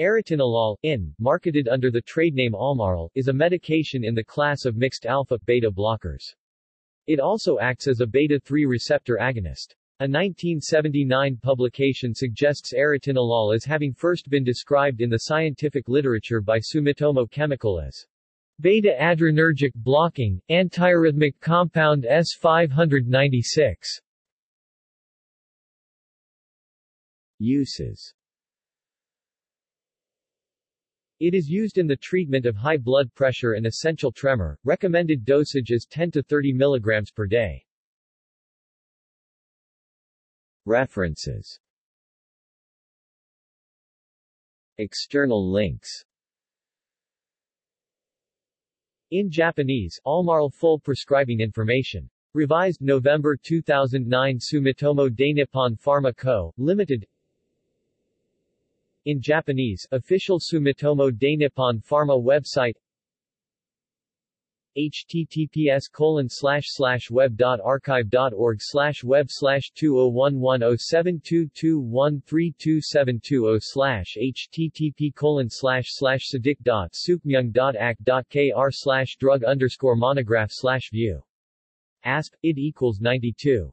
Arotinolol, IN, marketed under the trade name Almaril, is a medication in the class of mixed alpha-beta blockers. It also acts as a beta-3 receptor agonist. A 1979 publication suggests arotinolol as having first been described in the scientific literature by Sumitomo Chemical as beta-adrenergic blocking, antiarrhythmic compound S596. Uses It is used in the treatment of high blood pressure and essential tremor. Recommended dosage is 10 to 30 mg per day. References External links In Japanese, Almaril full prescribing information. Revised November 2009 Sumitomo Dainippon Pharma Co., Limited in Japanese, official Sumitomo Dainippon Pharma website https colon slash slash web dot archive dot org slash web slash two oh one one oh seven two two one three two seven two oh slash http colon slash slash dot dot dot kr slash drug underscore monograph slash view. ASP, id equals 92.